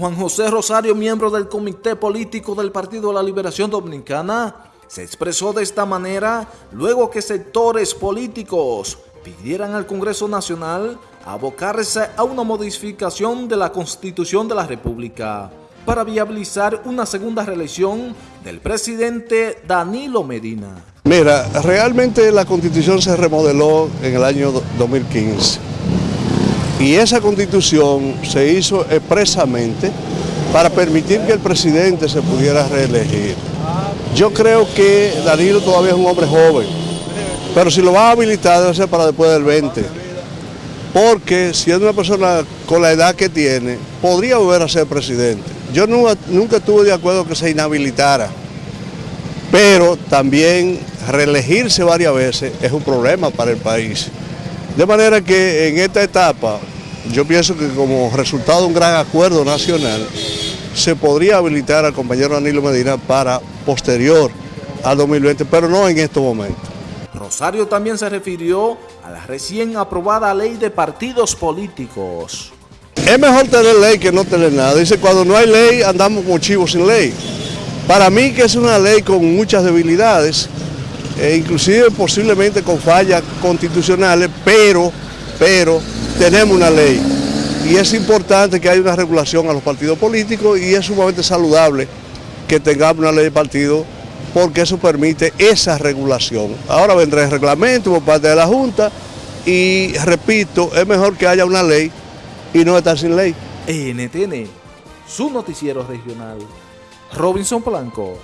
Juan José Rosario, miembro del Comité Político del Partido de la Liberación Dominicana, se expresó de esta manera luego que sectores políticos pidieran al Congreso Nacional abocarse a una modificación de la Constitución de la República para viabilizar una segunda reelección del presidente Danilo Medina. Mira, realmente la Constitución se remodeló en el año 2015 y esa constitución se hizo expresamente para permitir que el presidente se pudiera reelegir. Yo creo que Danilo todavía es un hombre joven, pero si lo va a habilitar debe ser para después del 20. Porque si es una persona con la edad que tiene, podría volver a ser presidente. Yo nunca, nunca estuve de acuerdo que se inhabilitara, pero también reelegirse varias veces es un problema para el país. De manera que en esta etapa, yo pienso que como resultado de un gran acuerdo nacional, se podría habilitar al compañero Danilo Medina para posterior al 2020, pero no en estos momentos. Rosario también se refirió a la recién aprobada ley de partidos políticos. Es mejor tener ley que no tener nada. Dice, cuando no hay ley andamos como chivos sin ley. Para mí que es una ley con muchas debilidades, e inclusive posiblemente con fallas constitucionales, pero, pero tenemos una ley. Y es importante que haya una regulación a los partidos políticos y es sumamente saludable que tengamos una ley de partido porque eso permite esa regulación. Ahora vendrá el reglamento por parte de la Junta y repito, es mejor que haya una ley y no estar sin ley. NTN, su noticiero regional. Robinson Blanco.